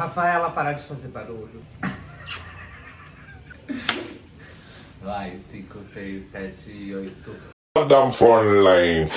Rafaela, parar de fazer barulho. Vai, 5, 6, 7, 8. Goddamn phone line.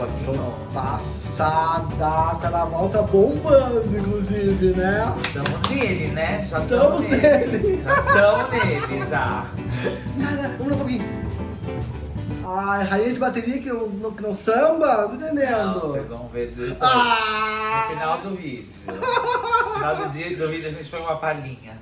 Tô bloquinho? passada, carnaval tá bombando, inclusive, né? Estamos nele, né? Já Estamos tamo nele. Já estamos nele, já. Cara, vamos lá, Foguinho. Ai, rainha de bateria que não, não, que não samba? Não tô Não, entendendo. vocês vão ver depois. No Ah! final do vídeo. No final do, dia, do vídeo a gente põe uma palhinha.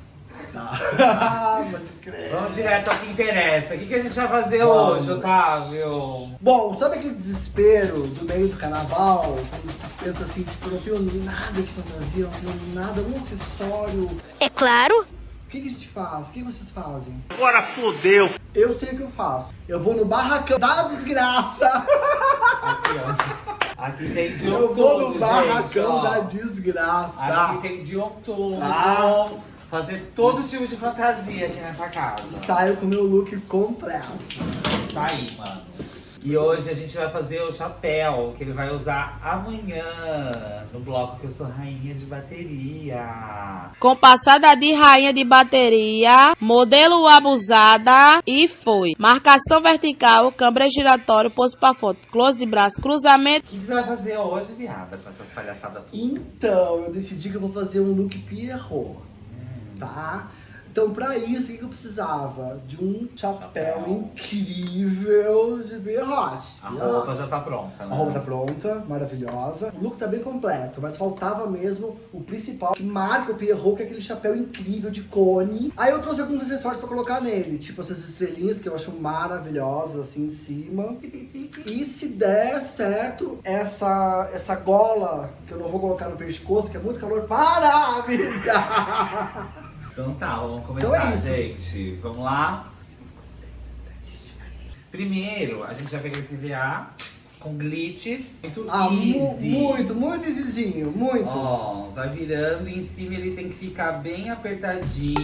Ah, mas creio. Vamos direto ao que interessa. O que, que a gente vai fazer Vamos. hoje, Otávio? Bom, sabe aquele desespero do meio do carnaval? Quando tu pensa assim, tipo, não tenho nada de fantasia, não tenho nada, um acessório. É claro. O que, que a gente faz? O que vocês fazem? Agora fodeu. Eu sei o que eu faço. Eu vou no barracão da desgraça. Aqui, ó. Aqui tem de Eu vou no barracão da desgraça. Aqui tem de tudo. Ah. Fazer todo tipo de fantasia aqui nessa casa. Saio com meu look completo. Tá aí, mano. E hoje a gente vai fazer o chapéu que ele vai usar amanhã no bloco que eu sou rainha de bateria. Com passada de rainha de bateria, modelo abusada e foi. Marcação vertical, câmera giratório, pose pra foto, close de braço, cruzamento. O que, que você vai fazer hoje, viada, com essas palhaçadas tudo? Então, eu decidi que eu vou fazer um look Pierrot, tá? Então, pra isso, o que eu precisava? De um chapéu, Chapéu. incrível de Pierrot. A roupa já tá pronta, né? A roupa tá pronta, maravilhosa. O look tá bem completo, mas faltava mesmo o principal, que marca o Pierrot, que é aquele chapéu incrível de cone. Aí eu trouxe alguns acessórios pra colocar nele, tipo essas estrelinhas que eu acho maravilhosas, assim, em cima. E se der certo, essa, essa gola, que eu não vou colocar no pescoço, que é muito calor, para avisar! Então tá, vamos começar, Então é gente. Vamos lá? Primeiro, a gente vai pegar esse VA com glitches. Muito Ah, mu- easy. muito, muito easyzinho, muito. Ó, vai virando em cima ele tem que ficar bem apertadinho.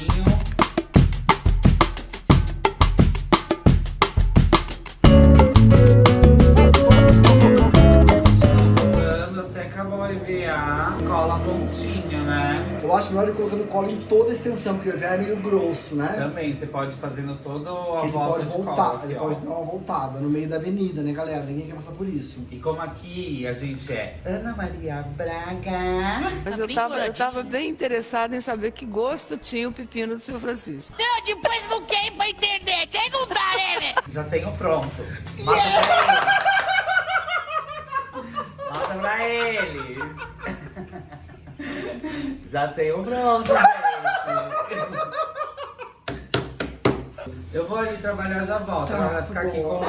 Acho melhor ele colocando cola em toda a extensão, porque o EVA é meio grosso, né? Também, você pode fazendo toda a Que ele volta pode de voltar, cola aqui, ele ó. pode dar uma voltada no meio da avenida, né, galera? Ninguém quer passar por isso. E como aqui a gente é Ana Maria Braga. Mas eu tava, eu tava bem interessada em saber que gosto tinha o pepino do seu Francisco. Não, depois não quer ir pra internet. Aí não dá, né, velho? Já tenho pronto. Mata pra eles. Mata pra eles. Já tenho pronto, gente. Eu vou ali trabalhar já volto. Tá, Ela vai ficar aqui bom.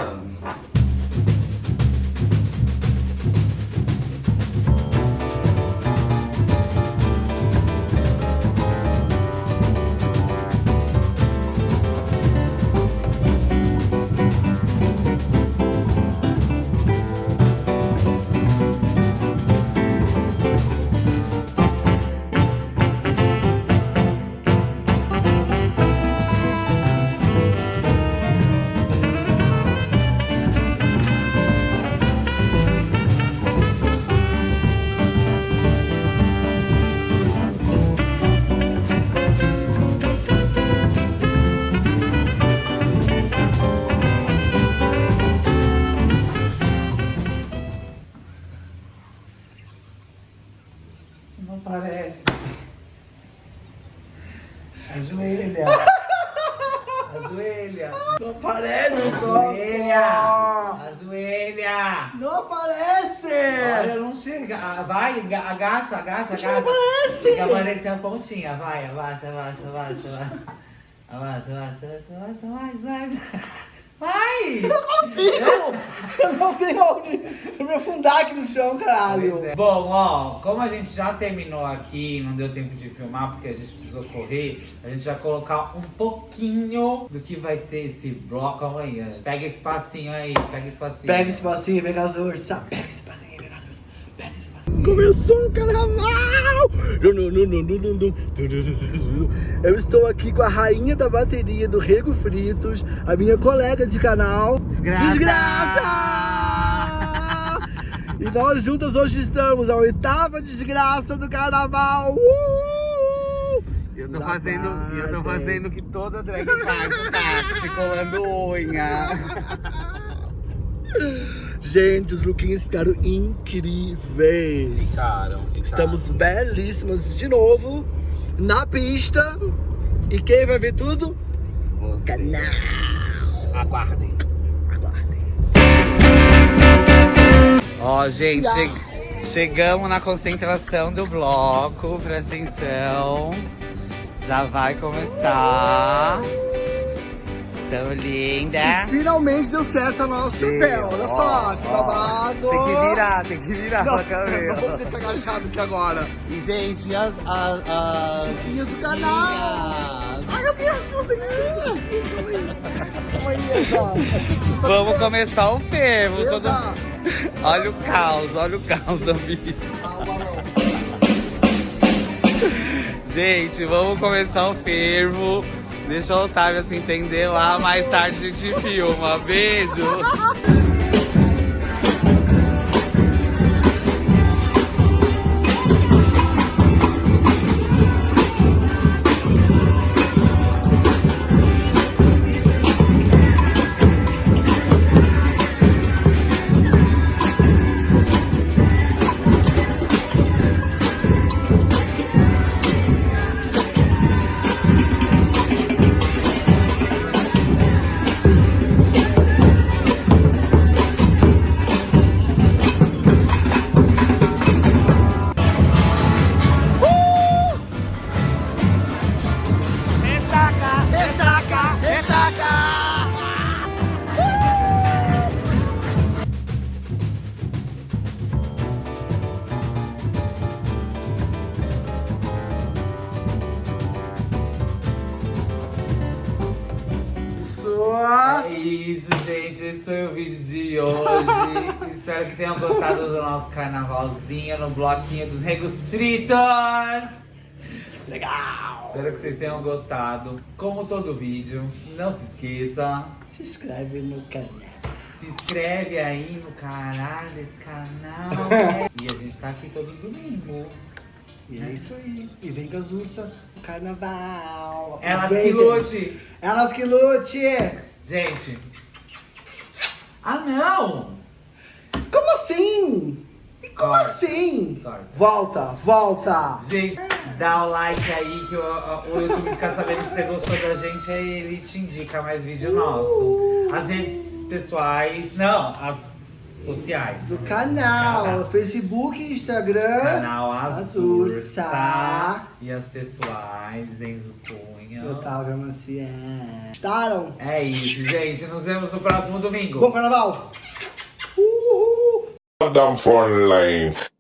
Ajoelha. Ajoelha. Não aparece, Ajoelha. Ajoelha. Não aparece! Olha, não chega. Ah, Vai, aga- agacha, agacha, Não agacha. aparece. A pontinha. Vai, abaixa, abaixa, abaixa, abaixa. Abaixa, abaixa, abaixa, abaixa, abaixa, Vai! Não consigo! Eu não tenho onde me afundar aqui no chão, caralho. É. Bom, ó, como a gente já terminou aqui, não deu tempo de filmar porque a gente precisou correr, a gente vai colocar um pouquinho do que vai ser esse bloco amanhã. Pega esse passinho aí, pega esse passinho. Pega esse passinho, com as ursas. Pega esse passinho, Começou o carnaval! Eu estou aqui com a rainha da bateria do Rego Fritos, a minha colega de canal. Desgraça! Desgraça! E nós juntas hoje estamos a oitava desgraça do carnaval. Uh! Eu tô Da fazendo, eu tô fazendo o que toda drag faz, tá? Se colando unha. Gente, os lookinhos ficaram incríveis. Ficaram, ficaram. Estamos belíssimas de novo na pista. E quem vai ver tudo? Canal. Aguardem. Aguardem. Ó, gente, che- chegamos na concentração do bloco, presta atenção. Já vai começar. Tão linda. Finalmente deu certo a nosso chapéu. Olha só, que babado. Tem que virar, tem que virar Não, pra câmera. não vou poder ficar agachado aqui agora. E, gente, as... as, as Chiquinhas do canal. Ai, eu me assusto aqui. Vamos começar o fervo. Todo... Olha o caos, olha o caos da bicha. Gente, vamos começar o fervo. Deixa o Otávio se entender lá, mais tarde a gente filma. Beijo! É isso, gente. Esse foi o vídeo de hoje. Espero que tenham gostado do nosso carnavalzinho no bloquinho dos regos fritos. Legal. Espero que vocês tenham gostado. Como todo vídeo, não se esqueça. Se inscreve no canal. Se inscreve aí no caralho desse canal. né? E a gente tá aqui todo domingo. E é isso aí. E vem ursas no carnaval. Elas que lute. Elas que lute. Gente. Ah, não! Como assim? E como Corta. assim? Corta. Volta, volta. Gente, dá o like aí que o, o YouTube fica sabendo que você gostou da gente, aí ele te indica mais vídeo nosso. As redes pessoais, não, as sociais. Do canal. Canal. Facebook, Instagram. Canal Azursa. Azursa. E as pessoais, Enzo Cunha. Otávio Maciel. Gostaram? É isso, gente. Nos vemos no próximo domingo. Bom carnaval. Uhul. Down front line.